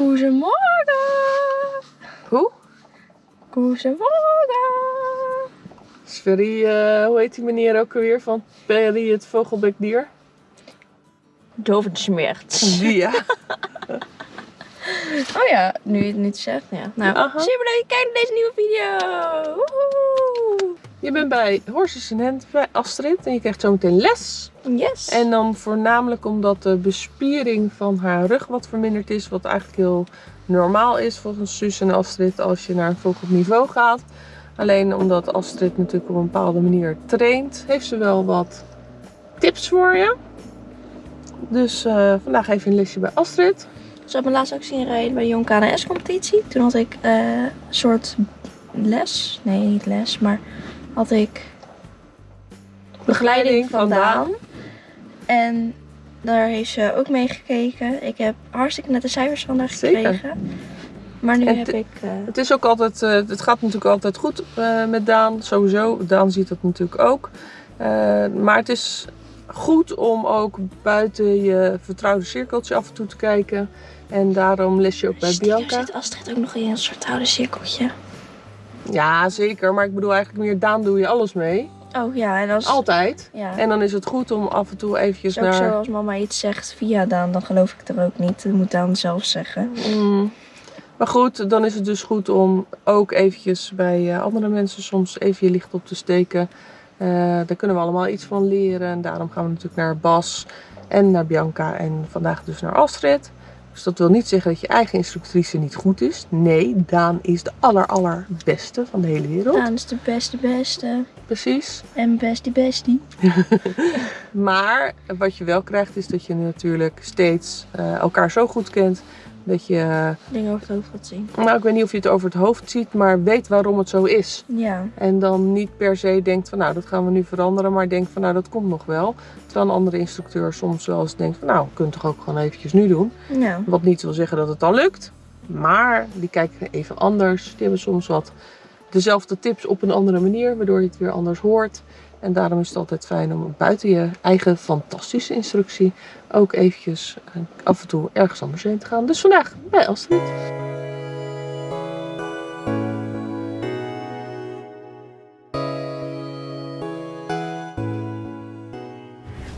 Goedemorgen. Hoe? Goedemorgen. Sverry, uh, hoe heet die meneer ook alweer van Perry het vogelbekdier? Dovenschmerz. Die ja. oh ja, nu je het niet zegt. Ja. Nou, Aha. super leuk. Kijk naar deze nieuwe video. Woehoe. Je bent bij Horses in Hand bij Astrid en je krijgt zometeen les. Yes. En dan voornamelijk omdat de bespiering van haar rug wat verminderd is. Wat eigenlijk heel normaal is volgens Suus en Astrid als je naar een volgend niveau gaat. Alleen omdat Astrid natuurlijk op een bepaalde manier traint, heeft ze wel wat tips voor je. Dus eh, vandaag even een lesje bij Astrid. Ze had me laatst ook zien rijden bij de Jong KNS competitie. Toen had ik eh, een soort les. Nee, niet les, maar had ik begeleiding van Daan. En daar heeft ze ook mee gekeken. Ik heb hartstikke nette cijfers van haar Zeker. gekregen. Maar nu En heb ik... eh, Het is ook altijd, eh, het gaat natuurlijk altijd goed met Daan, sowieso. Daan ziet dat natuurlijk ook. Maar het is goed om ook buiten je vertrouwde cirkeltje af en toe te kijken. En daarom les je ook bij Bianca. zit Astrid ook nog in een soort oude cirkeltje. Ja, zeker. Maar ik bedoel eigenlijk meer, Daan doe je alles mee. Oh ja, en als... Altijd. Ja. En dan is het goed om af en toe eventjes naar... zo als mama iets zegt via Daan, dan geloof ik het er ook niet. Dat moet Daan zelf zeggen. Mm. Maar goed, dan is het dus goed om ook eventjes bij eh, andere mensen soms even je licht op te steken. Eh, daar kunnen we allemaal iets van leren. En daarom gaan we natuurlijk naar Bas en naar Bianca en vandaag dus naar Astrid. Dus dat wil niet zeggen dat je eigen instructrice niet goed is. Nee, Daan is de aller allerbeste van de hele wereld. Daan is de beste beste. Precies. En bestie bestie. Maar wat je wel krijgt is dat je natuurlijk steeds eh, elkaar zo goed kent. Dat je, Dingen over het hoofd gaat zien. nou ik weet niet of je het over het hoofd ziet, maar weet waarom het zo is. Ja. En dan niet per se denkt van nou dat gaan we nu veranderen, maar denkt van nou dat komt nog wel. Terwijl een andere instructeur soms wel eens denkt van nou kunnen het toch ook gewoon eventjes nu doen. Ja. Wat niet wil zeggen dat het dan lukt. Maar die kijken even anders. Die hebben soms wat dezelfde tips op een andere manier, waardoor je het weer anders hoort. En daarom is het altijd fijn om buiten je eigen fantastische instructie ook eventjes eh, af en toe ergens anders heen te gaan. Dus vandaag bij Astrid.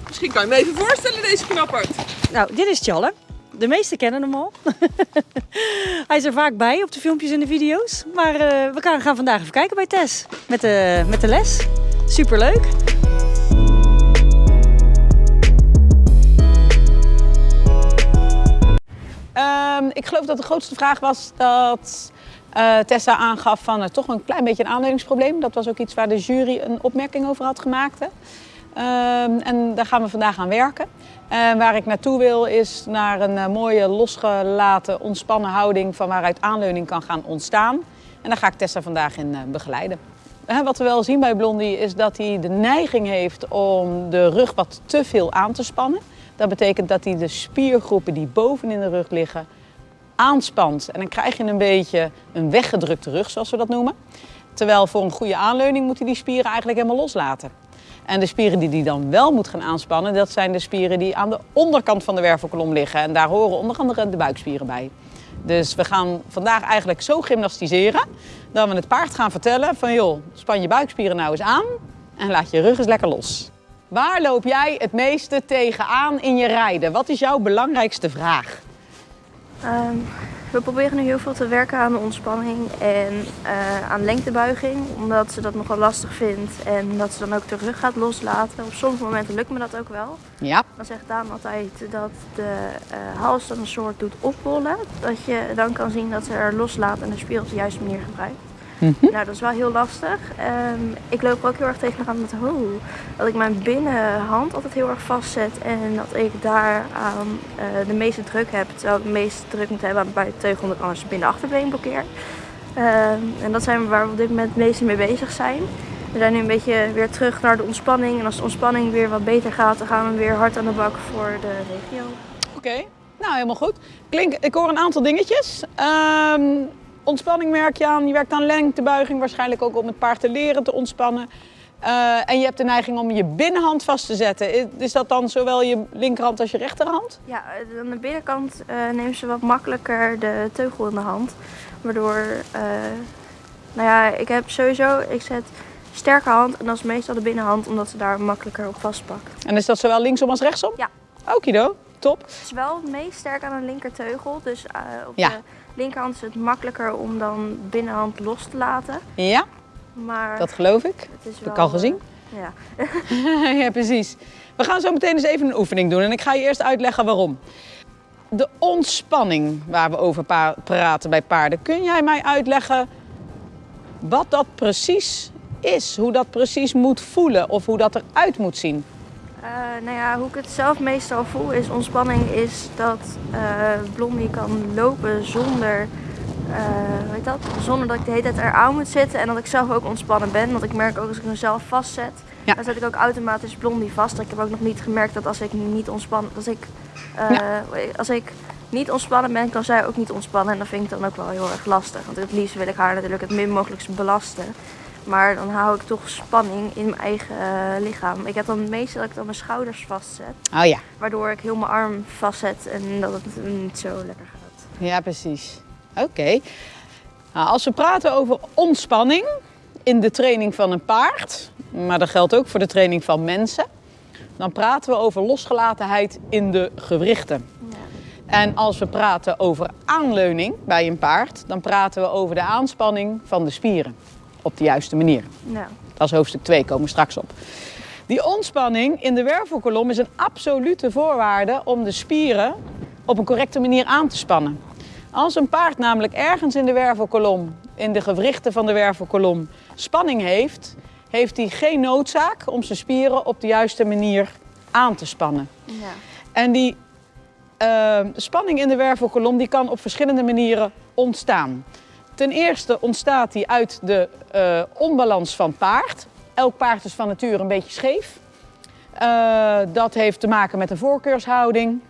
Misschien kan je me even voorstellen, deze knappert. Nou, dit is Tjalle. De meesten kennen hem al. Hij is er vaak bij op de filmpjes en de video's. Maar eh, we gaan gaan vandaag even kijken bij Tess. Met de, met de les. Superleuk. Ehm, ik geloof dat de grootste vraag was dat eh, Tessa aangaf van eh, toch een klein beetje een aanleidingprobleem. Dat was ook iets waar de jury een opmerking over had gemaakt. Ehm, en daar gaan we vandaag aan werken. En waar ik naartoe wil is naar een eh, mooie losgelaten, ontspannen houding van waaruit aanleuning kan gaan ontstaan. En daar ga ik Tessa vandaag in begeleiden. Wat we wel zien bij Blondie is dat hij de neiging heeft om de rug wat te veel aan te spannen. Dat betekent dat hij de spiergroepen die bovenin de rug liggen aanspant. En dan krijg je een beetje een weggedrukte rug, zoals we dat noemen. Terwijl voor een goede aanleuning moet hij die spieren eigenlijk helemaal loslaten. En de spieren die hij dan wel moet gaan aanspannen, dat zijn de spieren die aan de onderkant van de wervelkolom liggen. En daar horen onder andere de buikspieren bij. Dus we gaan vandaag eigenlijk zo gymnastiseren dat we het paard gaan vertellen van joh, span je buikspieren nou eens aan en laat je rug eens lekker los. Waar loop jij het meeste tegenaan in je rijden? Wat is jouw belangrijkste vraag? Ehm, we proberen nu heel veel te werken aan de ontspanning en eh, aan lengtebuiging. Omdat ze dat nogal lastig vindt en dat ze dan ook de rug gaat loslaten. Op sommige momenten lukt me dat ook wel. Ja, Dan zegt Daan altijd dat de eh, hals dan een soort doet opbollen. Dat je dan kan zien dat ze er loslaat en de spier op de juiste manier gebruikt. Nou, dat is wel heel lastig. Ehm, ik loop er ook heel erg tegenaan met oh, dat ik mijn binnenhand altijd heel erg vastzet en dat ik daar aan eh, de meeste druk heb. Terwijl ik de meeste druk moet hebben aan de buitenteugel, omdat ik anders binnen achterbeen blokkeer. Ehm, en dat zijn waar we op dit moment het meeste mee bezig zijn. We zijn nu een beetje weer terug naar de ontspanning. En als de ontspanning weer wat beter gaat, dan gaan we weer hard aan de bak voor de regio. oké. Nou, helemaal goed. Klink, ik hoor een aantal dingetjes. Ehm, ontspanning merk je aan. Je werkt aan lengtebuiging, waarschijnlijk ook om het paard te leren te ontspannen. Eh, en je hebt de neiging om je binnenhand vast te zetten. Is, dat dan zowel je linkerhand als je rechterhand? Ja, eh, aan de binnenkant uh, neemt ze wat makkelijker de teugel in de hand. Waardoor, uh, nou ja, ik heb sowieso, ik zet sterke hand en dat is meestal de binnenhand, omdat ze daar makkelijker op vastpakt. En is dat zowel linksom als rechtsom? Ja. Okido, top. Het is wel het meest sterk aan de linkerteugel, dus op ja. de linkerhand is het makkelijker om dan binnenhand los te laten. Ja, maar dat geloof ik. Het is heb ik al gezien. Ja. ja, precies. We gaan zo meteen eens even een oefening doen en ik ga je eerst uitleggen waarom. De ontspanning waar we over praten bij paarden. Kun jij mij uitleggen wat dat precies is? Hoe dat precies moet voelen of hoe dat eruit moet zien? Uh, nou ja, hoe ik het zelf meestal voel is ontspanning is dat uh, Blondie kan lopen zonder, uh, weet dat, zonder dat ik de hele tijd eraan moet zitten en dat ik zelf ook ontspannen ben. Want ik merk ook als ik mezelf vastzet, ja. dan zet ik ook automatisch Blondie vast. Ik heb ook nog niet gemerkt dat als ik niet ontspannen, als ik, ja. als ik niet ontspannen ben, kan zij ook niet ontspannen en dat vind ik dan ook wel heel erg lastig. Want het liefst wil ik haar natuurlijk het min mogelijk belasten. Maar dan hou ik toch spanning in mijn eigen uh, lichaam. Ik heb dan meestal dat ik dan mijn schouders vastzet. Oh ja. Waardoor ik heel mijn arm vastzet en dat het niet zo lekker gaat. Ja, precies. Oké. Nou, als we praten over ontspanning in de training van een paard, maar dat geldt ook voor de training van mensen, dan praten we over losgelatenheid in de gewrichten. Ja. En als we praten over aanleuning bij een paard, dan praten we over de aanspanning van de spieren op de juiste manier. Dat is hoofdstuk 2, komen we straks op. Die ontspanning in de wervelkolom is een absolute voorwaarde om de spieren op een correcte manier aan te spannen. Als een paard namelijk ergens in de wervelkolom, in de gewrichten van de wervelkolom, spanning heeft, heeft hij geen noodzaak om zijn spieren op de juiste manier aan te spannen. Ja. En die uh, spanning in de wervelkolom die kan op verschillende manieren ontstaan. Ten eerste ontstaat die uit de uh, onbalans van paard. Elk paard is van nature een beetje scheef. Uh, dat heeft te maken met een voorkeurshouding.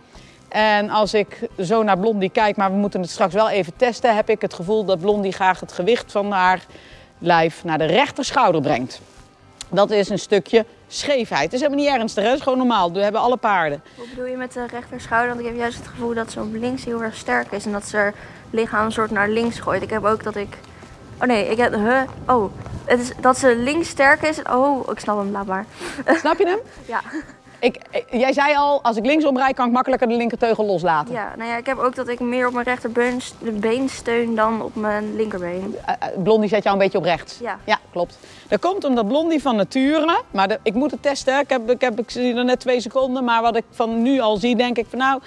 En als ik zo naar Blondie kijk, maar we moeten het straks wel even testen, heb ik het gevoel dat Blondie graag het gewicht van haar lijf naar de rechterschouder brengt. Dat is een stukje scheefheid. Het is helemaal niet ernstig, hè? het is gewoon normaal. We hebben alle paarden. Wat bedoel je met de rechterschouder? Want ik heb juist het gevoel dat ze op links heel erg sterk is en dat ze er lichaam een soort naar links gooit. Ik heb ook dat ik. Oh nee, ik heb. Huh? Oh, het is dat ze links sterk is. Oh, ik snap hem, laat maar. Snap je hem? ja. Ik, jij zei al, als ik linksom rijd, kan ik makkelijker de linkerteugel loslaten. Ja, nou ja, ik heb ook dat ik meer op mijn rechterbeen steun dan op mijn linkerbeen. Uh, Blondie zet jou een beetje op rechts. Ja. Ja, klopt. Dat komt omdat Blondie van nature, maar de, ik moet het testen, ik, heb, ik, heb, ik zie er net twee seconden, maar wat ik van nu al zie, denk ik van nou,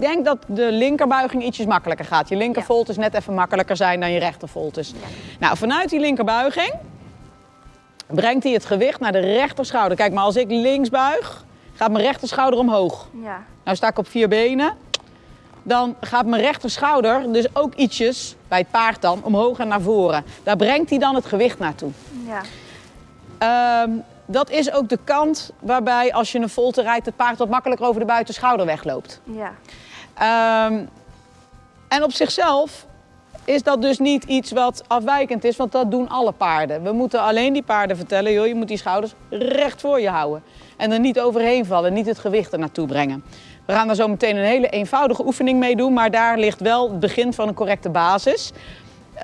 ik denk dat de linkerbuiging ietsjes makkelijker gaat. Je linkervolt is net even makkelijker zijn dan je rechtervolt is. Ja. Nou, vanuit die linkerbuiging brengt hij het gewicht naar de rechterschouder. Kijk, maar als ik links buig, gaat mijn rechterschouder omhoog. Ja. Nou sta ik op vier benen. Dan gaat mijn rechterschouder dus ook ietsjes, bij het paard dan, omhoog en naar voren. Daar brengt hij dan het gewicht naartoe. Ja. Um, dat is ook de kant waarbij als je een volte rijdt, het paard wat makkelijker over de buitenschouder wegloopt. Ja. Um, en op zichzelf is dat dus niet iets wat afwijkend is, want dat doen alle paarden. We moeten alleen die paarden vertellen, joh, je moet die schouders recht voor je houden. En er niet overheen vallen, niet het gewicht er naartoe brengen. We gaan daar zo meteen een hele eenvoudige oefening mee doen, maar daar ligt wel het begin van een correcte basis. Uh,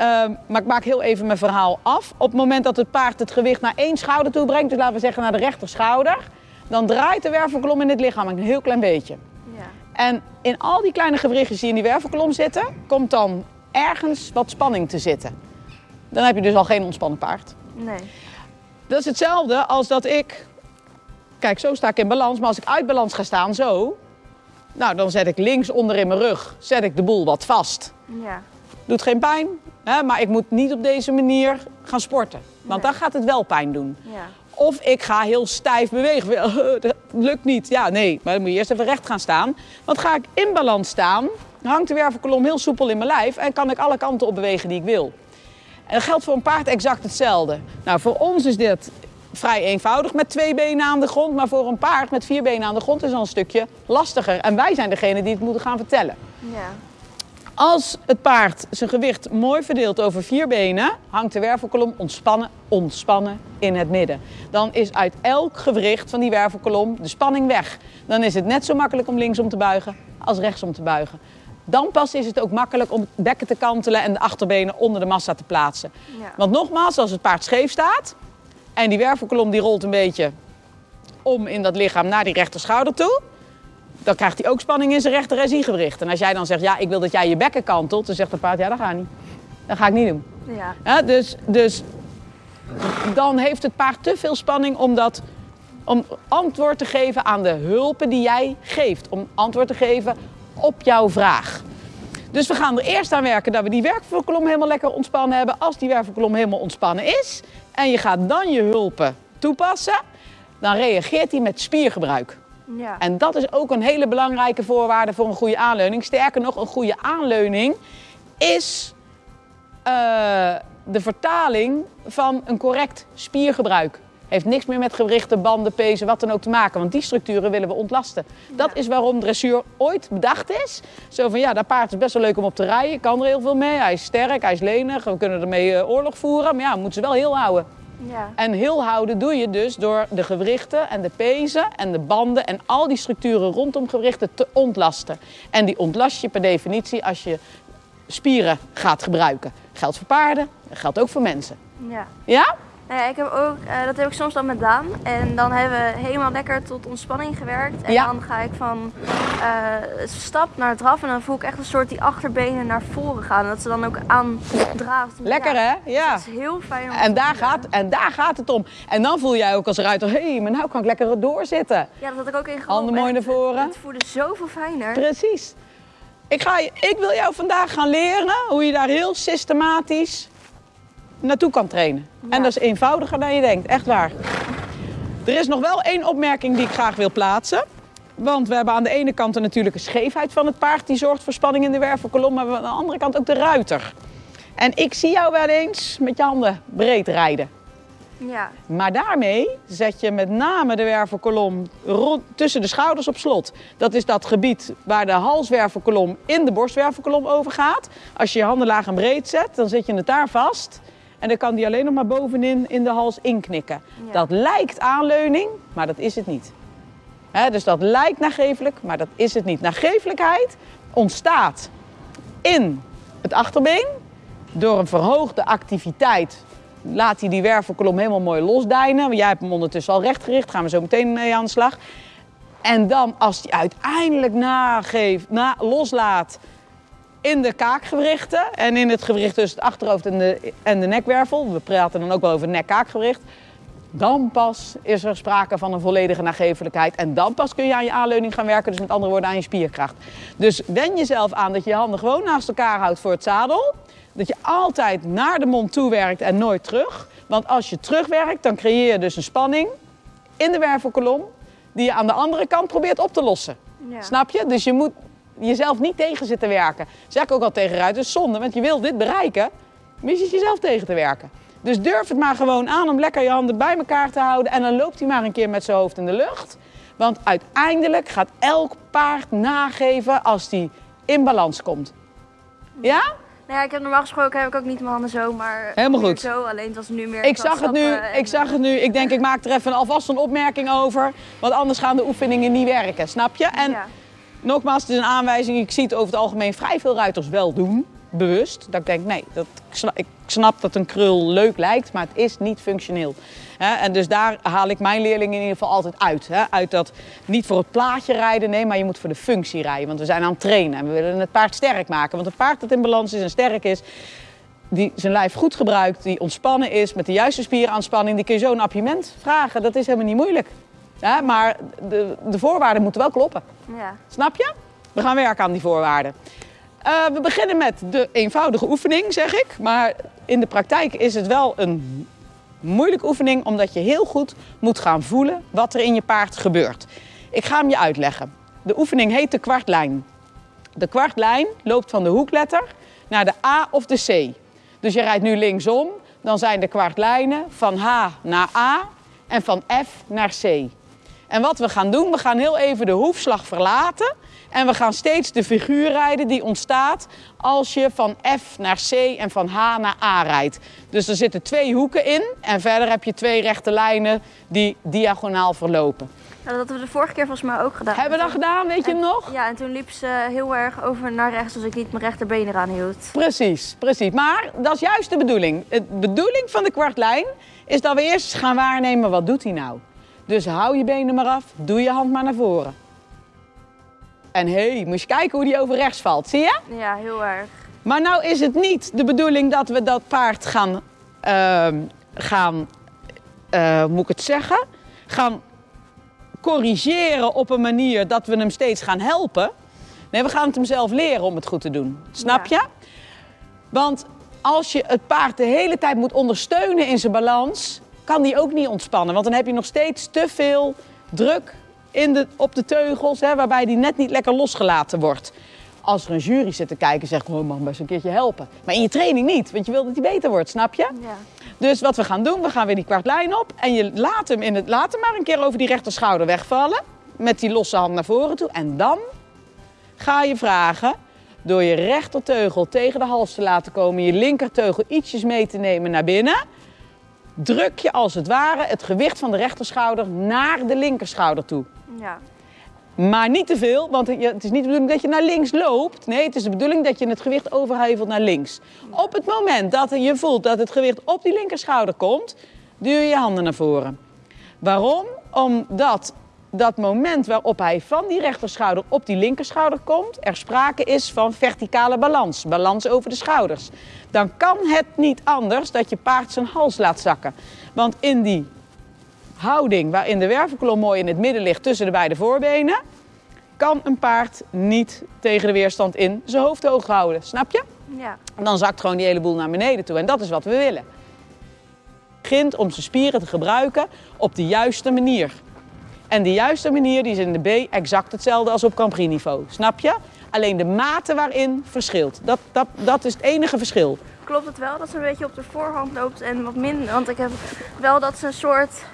maar ik maak heel even mijn verhaal af. Op het moment dat het paard het gewicht naar één schouder toe brengt, dus laten we zeggen naar de rechterschouder, dan draait de wervelkolom in het lichaam een heel klein beetje. En in al die kleine gewrichtjes die in die wervelkolom zitten, komt dan ergens wat spanning te zitten. Dan heb je dus al geen ontspannen paard. Nee. Dat is hetzelfde als dat ik, kijk zo sta ik in balans, maar als ik uit balans ga staan, zo, nou dan zet ik links onder in mijn rug, zet ik de boel wat vast. Ja. Doet geen pijn, hè, maar ik moet niet op deze manier gaan sporten. Want Nee. dan gaat het wel pijn doen. Ja. Of ik ga heel stijf bewegen. Dat lukt niet. Ja, nee, maar dan moet je eerst even recht gaan staan. Want ga ik in balans staan, hangt de wervelkolom heel soepel in mijn lijf en kan ik alle kanten op bewegen die ik wil. En dat geldt voor een paard exact hetzelfde. Nou, voor ons is dit vrij eenvoudig met twee benen aan de grond, maar voor een paard met vier benen aan de grond is al een stukje lastiger. En wij zijn degene die het moeten gaan vertellen. Ja. Als het paard zijn gewicht mooi verdeelt over vier benen, hangt de wervelkolom ontspannen, ontspannen in het midden. Dan is uit elk gewricht van die wervelkolom de spanning weg. Dan is het net zo makkelijk om linksom te buigen als rechtsom te buigen. Dan pas is het ook makkelijk om het bekken te kantelen en de achterbenen onder de massa te plaatsen. Ja. Want nogmaals, als het paard scheef staat en die wervelkolom die rolt een beetje om in dat lichaam naar die rechterschouder toe, dan krijgt hij ook spanning in zijn rechter SI-gewricht. En als jij dan zegt, ja, ik wil dat jij je bekken kantelt, dan zegt het paard, ja, dat gaat niet. Dat ga ik niet doen. Ja. Ja, dus, dus dan heeft het paard te veel spanning om, dat, om antwoord te geven aan de hulpen die jij geeft. Om antwoord te geven op jouw vraag. Dus we gaan er eerst aan werken dat we die wervelkolom helemaal lekker ontspannen hebben. Als die wervelkolom helemaal ontspannen is en je gaat dan je hulpen toepassen, dan reageert hij met spiergebruik. Ja. En dat is ook een hele belangrijke voorwaarde voor een goede aanleuning. Sterker nog, een goede aanleuning is eh, de vertaling van een correct spiergebruik. Heeft niks meer met gewrichten, banden, pezen, wat dan ook te maken. Want die structuren willen we ontlasten. Dat is waarom dressuur ooit bedacht is. Zo van ja, dat paard is best wel leuk om op te rijden. Kan er heel veel mee. Hij is sterk, hij is lenig. We kunnen ermee eh, oorlog voeren. Maar ja, we moeten ze wel heel houden. Ja. En heel houden doe je dus door de gewrichten en de pezen en de banden en al die structuren rondom gewrichten te ontlasten. En die ontlast je per definitie als je spieren gaat gebruiken. Geldt voor paarden, dat geldt ook voor mensen. ja. Ja? Nou ja, ik heb ook, eh, dat heb ik soms dan met Daan. En dan hebben we helemaal lekker tot ontspanning gewerkt. En Ja. dan ga ik van eh, stap naar draf. En dan voel ik echt een soort die achterbenen naar voren gaan. En dat ze dan ook aandraven. Lekker hè? Ja. Dat is heel fijn om En daar, gaat, en daar gaat het om. En dan voel jij ook als ruiter, hé, hey, maar nou kan ik lekker doorzitten. Ja, dat had ik ook in Handen mooi naar voren. Het voelde zoveel fijner. Precies. Ik, ga, ik wil jou vandaag gaan leren hoe je daar heel systematisch naartoe kan trainen. En dat is eenvoudiger dan je denkt, echt waar. Er is nog wel één opmerking die ik graag wil plaatsen. Want we hebben aan de ene kant een natuurlijke scheefheid van het paard, die zorgt voor spanning in de wervelkolom, maar we hebben aan de andere kant ook de ruiter. En ik zie jou wel eens met je handen breed rijden. Ja, Maar daarmee zet je met name de wervelkolom rond, tussen de schouders op slot. Dat is dat gebied waar de halswervelkolom in de borstwervelkolom overgaat. Als je je handen laag en breed zet, dan zet je het daar vast. En dan kan die alleen nog maar bovenin in de hals inknikken. Ja. Dat lijkt aanleuning, maar dat is het niet. Dus dat lijkt nagevelijk, maar dat is het niet. Nagevelijkheid ontstaat in het achterbeen door een verhoogde activiteit laat hij die wervelkolom helemaal mooi losdijnen. Want Jij hebt hem ondertussen al rechtgericht, gaan we zo meteen mee aan de slag. En dan als hij uiteindelijk nageeft, na, loslaat in de kaakgewrichten en in het gewricht tussen het achterhoofd en de, en de nekwervel, we praten dan ook wel over nek-kaakgewricht, dan pas is er sprake van een volledige nagevelijkheid. En dan pas kun je aan je aanleuning gaan werken, dus met andere woorden aan je spierkracht. Dus wen jezelf aan dat je je handen gewoon naast elkaar houdt voor het zadel. Dat je altijd naar de mond toe werkt en nooit terug. Want als je terugwerkt, dan creëer je dus een spanning in de wervelkolom die je aan de andere kant probeert op te lossen. ja. Snap je? Dus je moet jezelf niet tegen zitten werken. Zeg ik ook al tegen ruiters, zonde, want je wil dit bereiken, maar je zit jezelf tegen te werken. Dus durf het maar gewoon aan om lekker je handen bij elkaar te houden en dan loopt hij maar een keer met zijn hoofd in de lucht. Want uiteindelijk gaat elk paard nageven als hij in balans komt. Ja? Nou ja, ik heb normaal gesproken heb ik ook niet mijn handen zo, maar Helemaal goed. zo. Alleen het was nu meer. Ik zag het nu, en, ik zag het nu. Ik denk ik maak er even alvast een opmerking over, want anders gaan de oefeningen niet werken, snap je? En ja. Nogmaals, het is een aanwijzing. Ik zie het over het algemeen vrij veel ruiters wel doen. Bewust. Dat ik denk, nee, dat, ik, snap, ik snap dat een krul leuk lijkt, maar het is niet functioneel. En dus daar haal ik mijn leerlingen in ieder geval altijd uit. Uit dat niet voor het plaatje rijden, nee, maar je moet voor de functie rijden. Want we zijn aan het trainen en we willen het paard sterk maken. Want een paard dat in balans is en sterk is, die zijn lijf goed gebruikt, die ontspannen is, met de juiste spieraanspanning, die kun je zo een appiëment vragen. Dat is helemaal niet moeilijk. Ja, maar de, de voorwaarden moeten wel kloppen. ja. Snap je? We gaan werken aan die voorwaarden. Eh, we beginnen met de eenvoudige oefening, zeg ik. Maar in de praktijk is het wel een moeilijke oefening, omdat je heel goed moet gaan voelen wat er in je paard gebeurt. Ik ga hem je uitleggen. De oefening heet de kwartlijn. De kwartlijn loopt van de hoekletter naar de A of de C. Dus je rijdt nu linksom, dan zijn de kwartlijnen van H naar A en van F naar C. En wat we gaan doen, we gaan heel even de hoefslag verlaten En we gaan steeds de figuur rijden die ontstaat als je van F naar C en van H naar A rijdt. Dus er zitten twee hoeken in en verder heb je twee rechte lijnen die diagonaal verlopen. Dat hadden we de vorige keer volgens mij ook gedaan. Hebben we dat gedaan, weet je nog? Ja, en toen liep ze heel erg over naar rechts als ik niet mijn rechterbeen eraan hield. Precies, precies. Maar dat is juist de bedoeling. De bedoeling van de kwartlijn is dat we eerst gaan waarnemen wat doet hij nou. Dus hou je benen maar af, doe je hand maar naar voren. En hé, hey, moet je kijken hoe die over rechts valt, zie je? Ja, heel erg. Maar nou is het niet de bedoeling dat we dat paard gaan, ehm, gaan eh, moet ik het zeggen, gaan corrigeren op een manier dat we hem steeds gaan helpen. Nee, we gaan het hem zelf leren om het goed te doen. Snap je? Want als je het paard de hele tijd moet ondersteunen in zijn balans, kan die ook niet ontspannen. Want dan heb je nog steeds te veel druk in de, op de teugels, hè, waarbij die net niet lekker losgelaten wordt. Als er een jury zit te kijken, zegt gewoon, oh, mag best een keertje helpen. Maar in je training niet, want je wil dat hij beter wordt, snap je? Ja. Dus wat we gaan doen, we gaan weer die kwartlijn op en je laat hem, in het, laat hem maar een keer over die rechterschouder wegvallen. Met die losse hand naar voren toe. En dan ga je vragen, door je rechterteugel tegen de hals te laten komen, je linkerteugel ietsjes mee te nemen naar binnen, druk je als het ware het gewicht van de rechterschouder naar de linkerschouder toe. Ja. Maar niet te veel, want het is niet de bedoeling dat je naar links loopt. Nee, het is de bedoeling dat je het gewicht overhevelt naar links. Op het moment dat je voelt dat het gewicht op die linkerschouder komt, duw je je handen naar voren. Waarom? Omdat dat moment waarop hij van die rechterschouder op die linkerschouder komt, er sprake is van verticale balans, balans over de schouders. Dan kan het niet anders dat je paard zijn hals laat zakken. Want in die houding waarin de wervelkolom mooi in het midden ligt tussen de beide voorbenen, kan een paard niet tegen de weerstand in zijn hoofd hoog houden. Snap je? Ja. En dan zakt gewoon die hele boel naar beneden toe. En dat is wat we willen. Begint om zijn spieren te gebruiken op de juiste manier. En de juiste manier die is in de B exact hetzelfde als op Campri niveau. Snap je? Alleen de mate waarin verschilt. Dat, dat, dat is het enige verschil. Klopt het wel dat ze een beetje op de voorhand loopt en wat minder? Want ik heb wel dat ze een soort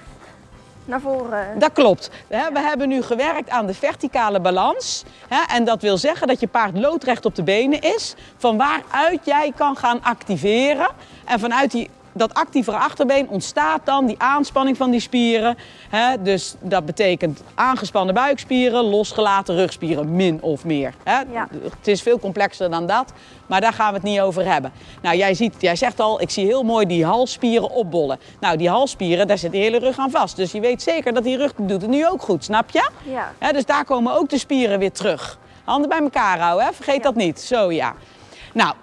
naar voren. Dat klopt. We hebben nu gewerkt aan de verticale balans. En dat wil zeggen dat je paard loodrecht op de benen is. Van waaruit jij kan gaan activeren. En vanuit die dat actievere achterbeen ontstaat dan die aanspanning van die spieren. Hè? Dus dat betekent aangespannen buikspieren, losgelaten rugspieren, min of meer. Hè? Ja. Het is veel complexer dan dat, maar daar gaan we het niet over hebben. Nou, jij, ziet, jij zegt al, ik zie heel mooi die halsspieren opbollen. Nou, die halsspieren, daar zit de hele rug aan vast. Dus je weet zeker dat die rug doet het nu ook goed, snap je? Ja. Hè? Dus daar komen ook de spieren weer terug. Handen bij elkaar houden, hè? vergeet Ja. dat niet. Zo ja. Nou,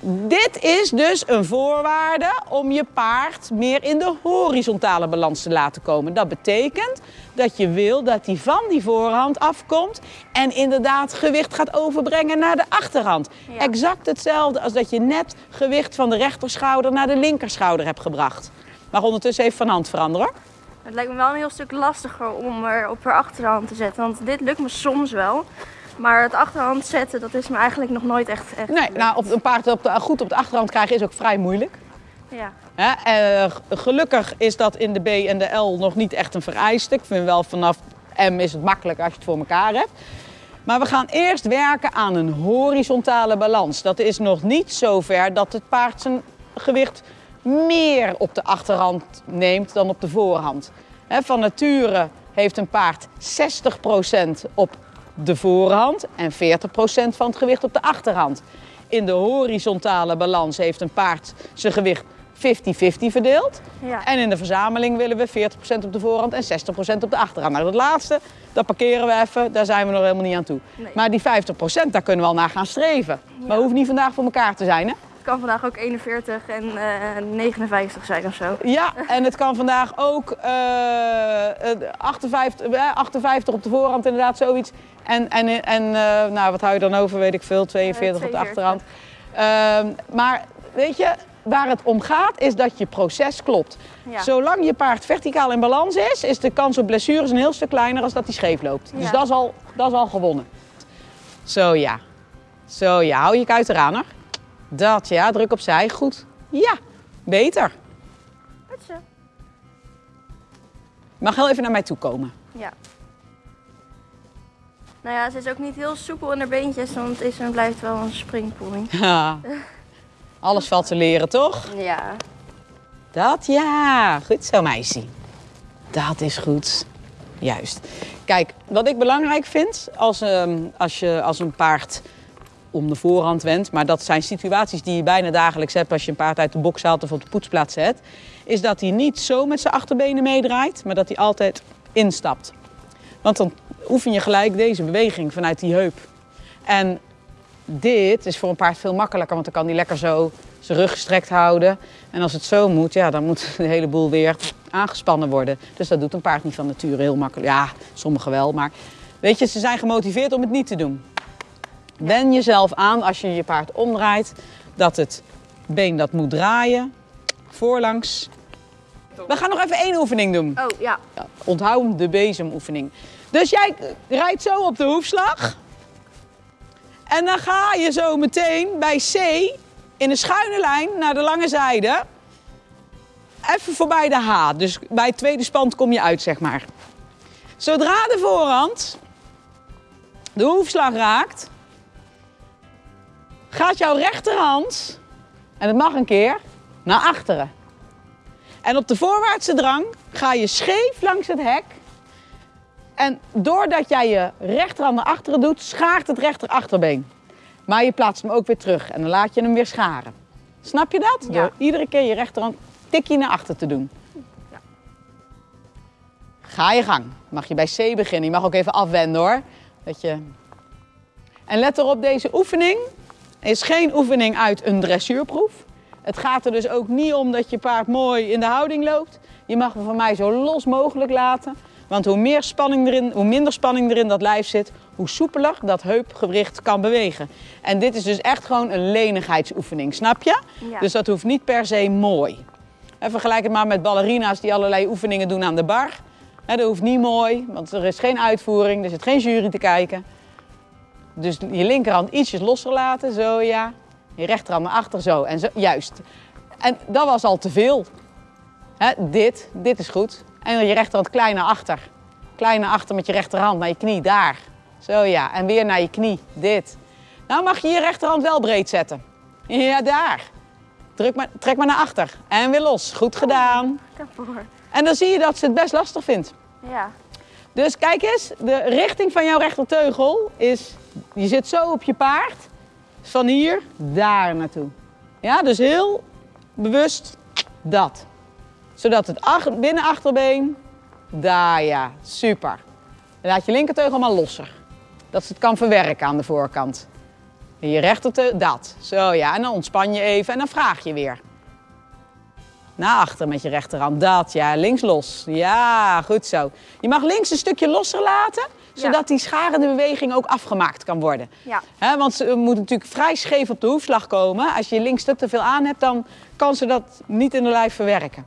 dit is dus een voorwaarde om je paard meer in de horizontale balans te laten komen. Dat betekent dat je wil dat hij van die voorhand afkomt en inderdaad gewicht gaat overbrengen naar de achterhand. Ja. Exact hetzelfde als dat je net gewicht van de rechterschouder naar de linkerschouder hebt gebracht. Maar ondertussen even van hand veranderen. hoor. Het lijkt me wel een heel stuk lastiger om er op haar achterhand te zetten. Want dit lukt me soms wel. Maar het achterhand zetten, dat is me eigenlijk nog nooit echt, echt Nee, nou, op een paard op de, goed op de achterhand krijgen is ook vrij moeilijk. Ja. Hè, eh, gelukkig is dat in de B en de L nog niet echt een vereiste. Ik vind wel vanaf M is het makkelijk als je het voor elkaar hebt. Maar we gaan eerst werken aan een horizontale balans. Dat is nog niet zover dat het paard zijn gewicht meer op de achterhand neemt dan op de voorhand. Van nature heeft een paard 60% op de voorhand en 40% van het gewicht op de achterhand. In de horizontale balans heeft een paard zijn gewicht 50-50 verdeeld. Ja. En in de verzameling willen we 40% op de voorhand en 60% op de achterhand. Nou, dat laatste, dat parkeren we even, daar zijn we nog helemaal niet aan toe. Nee. Maar die 50%, daar kunnen we al naar gaan streven. Maar hoeft niet vandaag voor elkaar te zijn, hè? Het kan vandaag ook 41 en eh 59 zijn of zo. Ja, en het kan vandaag ook eh, eh, 58, eh, 58 op de voorhand, inderdaad, zoiets. En, en, en eh, nou, wat hou je dan over, weet ik veel, 42 op de 42. achterhand. Ehm, maar weet je, waar het om gaat, is dat je proces klopt. Ja. Zolang je paard verticaal in balans is, is de kans op blessures een heel stuk kleiner als dat hij scheef loopt. Dus dat is, al, dat is al gewonnen. Zo ja. Zo ja, hou je kuit eraan hoor. Dat ja, druk opzij. Goed. Ja, beter. Goed zo. Mag heel even naar mij toe komen. Ja. Nou ja, ze is ook niet heel soepel in haar beentjes, want het is en blijft wel een springpoei. Ja. Alles valt te leren, toch? Ja. Dat ja. Goed zo, meisje. Dat is goed. Juist. Kijk, wat ik belangrijk vind als, ehm, als je als een paard om de voorhand went, maar dat zijn situaties die je bijna dagelijks hebt als je een paard uit de box haalt of op de poetsplaats zet, is dat hij niet zo met zijn achterbenen meedraait, maar dat hij altijd instapt. Want dan oefen je gelijk deze beweging vanuit die heup. En dit is voor een paard veel makkelijker, want dan kan hij lekker zo zijn rug gestrekt houden. En als het zo moet, ja, dan moet de hele boel weer aangespannen worden. Dus dat doet een paard niet van nature heel makkelijk. Ja, sommigen wel, maar weet je, ze zijn gemotiveerd om het niet te doen. Wen jezelf aan als je je paard omdraait, dat het been dat moet draaien, voorlangs. We gaan nog even één oefening doen. Oh, ja. Ja, onthoud de bezemoefening. Dus jij rijdt zo op de hoefslag. En dan ga je zo meteen bij C in een schuine lijn naar de lange zijde. Even voorbij de H. Dus bij het tweede spand kom je uit, zeg maar. Zodra de voorhand de hoefslag raakt, gaat jouw rechterhand, en het mag een keer, naar achteren. En op de voorwaartse drang ga je scheef langs het hek. En doordat jij je rechterhand naar achteren doet, schaart het rechter achterbeen. Maar je plaatst hem ook weer terug en dan laat je hem weer scharen. Snap je dat? Ja. Door iedere keer je rechterhand tikje naar achter te doen. Ja. Ga je gang. Mag je bij C beginnen. Je mag ook even afwenden hoor. Dat je... En let erop, deze oefening is geen oefening uit een dressuurproef. Het gaat er dus ook niet om dat je paard mooi in de houding loopt. Je mag hem van mij zo los mogelijk laten. Want hoe, meer spanning erin, hoe minder spanning er in dat lijf zit, hoe soepeler dat heupgewricht kan bewegen. En dit is dus echt gewoon een lenigheidsoefening, snap je? Ja. Dus dat hoeft niet per se mooi. En vergelijk het maar met ballerina's die allerlei oefeningen doen aan de bar. Dat hoeft niet mooi, want er is geen uitvoering, er zit geen jury te kijken. Dus je linkerhand ietsjes losser laten, zo ja. Je rechterhand naar achter, zo. En zo, juist. En dat was al te veel. Hè, dit, dit is goed. En je rechterhand klein naar achter. Klein naar achter met je rechterhand naar je knie, daar. Zo ja, en weer naar je knie, dit. Nou mag je je rechterhand wel breed zetten. Ja, daar. Druk maar, trek maar naar achter. En weer los. Goed gedaan. En dan zie je dat ze het best lastig vindt. Ja. Dus kijk eens, de richting van jouw rechterteugel is, je zit zo op je paard, van hier daar naartoe. Ja, dus heel bewust dat. Zodat het ach- binnenachterbeen, daar ja, super. Laat je linkerteugel maar losser. Dat ze het kan verwerken aan de voorkant. En je rechterteugel, dat. Zo ja, en dan ontspan je even en dan vraag je weer. Naar achter met je rechterhand. Dat, ja. Links los. Ja, goed zo. Je mag links een stukje losser laten, Ja. zodat die scharende beweging ook afgemaakt kan worden. Ja. Want ze moet natuurlijk vrij scheef op de hoefslag komen. Als je links te veel aan hebt, dan kan ze dat niet in de lijf verwerken.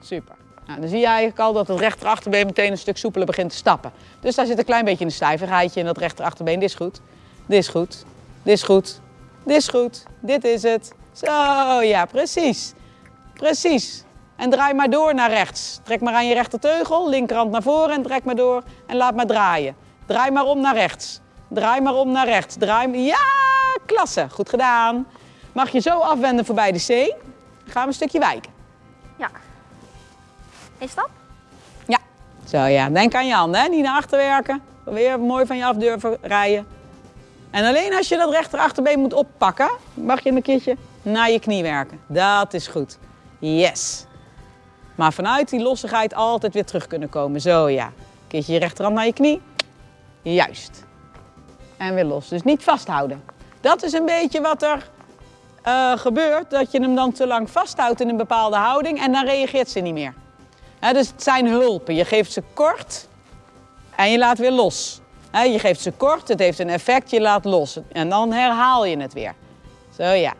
Super. Nou, dan zie je eigenlijk al dat het rechterachterbeen meteen een stuk soepeler begint te stappen. Dus daar zit een klein beetje een stijvigheidje in dat rechterachterbeen. Dit is goed. Dit is goed. Dit is goed. Dit is goed. Dit is het. Zo, ja, precies. Precies. En draai maar door naar rechts. Trek maar aan je rechterteugel, linkerhand naar voren en trek maar door en laat maar draaien. Draai maar om naar rechts. Draai maar om naar rechts. Draai. Ja, klasse. Goed gedaan. Mag je zo afwenden voorbij de C. Dan gaan we een stukje wijken. Ja. Eén stap? Ja. Zo ja, denk aan je handen, hè? niet naar achter werken. Weer mooi van je af durven rijden. En alleen als je dat rechterachterbeen moet oppakken, mag je een keertje naar je knie werken. Dat is goed. Yes. Maar vanuit die lossigheid altijd weer terug kunnen komen. Zo ja. Keertje je rechterhand naar je knie. Juist. En weer los. Dus niet vasthouden. Dat is een beetje wat er eh, gebeurt. Dat je hem dan te lang vasthoudt in een bepaalde houding en dan reageert ze niet meer. Dus het zijn hulpen. Je geeft ze kort en je laat weer los. Je geeft ze kort, het heeft een effect, je laat los. En dan herhaal je het weer. Zo ja.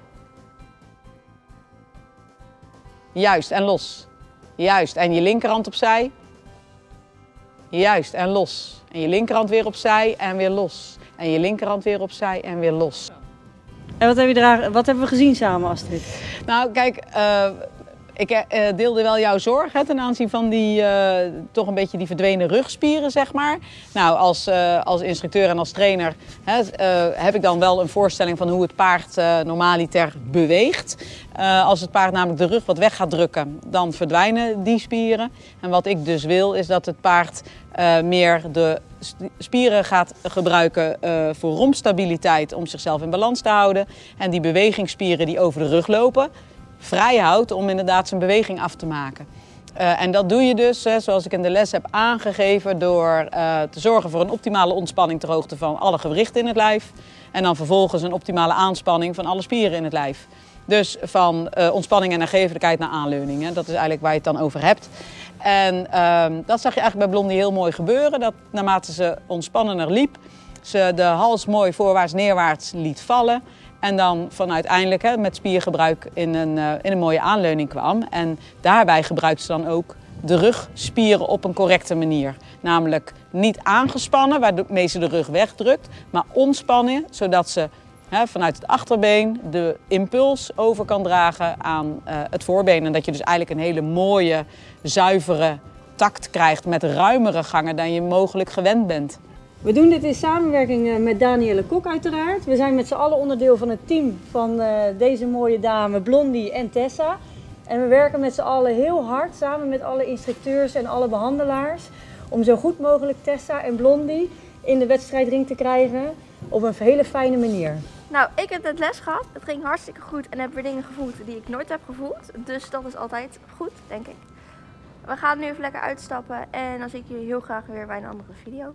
Juist en los. Juist. En je linkerhand opzij. Juist en los. En je linkerhand weer opzij en weer los. En je linkerhand weer opzij en weer los. En wat, heb je daar, wat hebben we gezien samen, Astrid? Nou, kijk, eh, Ik eh, deelde wel jouw zorg hè, ten aanzien van die eh, toch een beetje die verdwenen rugspieren, zeg maar. Nou, als, eh, als instructeur en als trainer hè, eh, heb ik dan wel een voorstelling van hoe het paard eh normaliter beweegt. Eh, als het paard namelijk de rug wat weg gaat drukken, dan verdwijnen die spieren. En wat ik dus wil, is dat het paard eh, meer de spieren gaat gebruiken eh, voor rompstabiliteit om zichzelf in balans te houden. En die bewegingsspieren die over de rug lopen, vrij houdt om inderdaad zijn beweging af te maken. Eh, en dat doe je dus, hè, zoals ik in de les heb aangegeven, door eh, te zorgen voor een optimale ontspanning ter hoogte van alle gewrichten in het lijf. En dan vervolgens een optimale aanspanning van alle spieren in het lijf. Dus van eh, ontspanning en nagevelijkheid naar aanleuning. Hè. Dat is eigenlijk waar je het dan over hebt. En ehm, dat zag je eigenlijk bij Blondie heel mooi gebeuren. Dat naarmate ze ontspannender liep, ze de hals mooi voorwaarts neerwaarts liet vallen. En dan van uiteindelijk hè, met spiergebruik in een, eh, in een mooie aanleuning kwam. En daarbij gebruikt ze dan ook de rugspieren op een correcte manier. Namelijk niet aangespannen, waarmee ze de rug wegdrukt, maar ontspannen, zodat ze hè, vanuit het achterbeen de impuls over kan dragen aan eh, het voorbeen. En dat je dus eigenlijk een hele mooie, zuivere takt krijgt met ruimere gangen dan je mogelijk gewend bent. We doen dit in samenwerking eh, met Danielle Kok uiteraard. We zijn met z'n allen onderdeel van het team van eh, deze mooie dame Blondie en Tessa. En we werken met z'n allen heel hard samen met alle instructeurs en alle behandelaars om zo goed mogelijk Tessa en Blondie in de wedstrijdring te krijgen op een hele fijne manier. Nou, ik heb net les gehad. Het ging hartstikke goed en heb weer dingen gevoeld die ik nooit heb gevoeld. Dus dat is altijd goed, denk ik. We gaan nu even lekker uitstappen en dan zie ik jullie heel graag weer bij een andere video.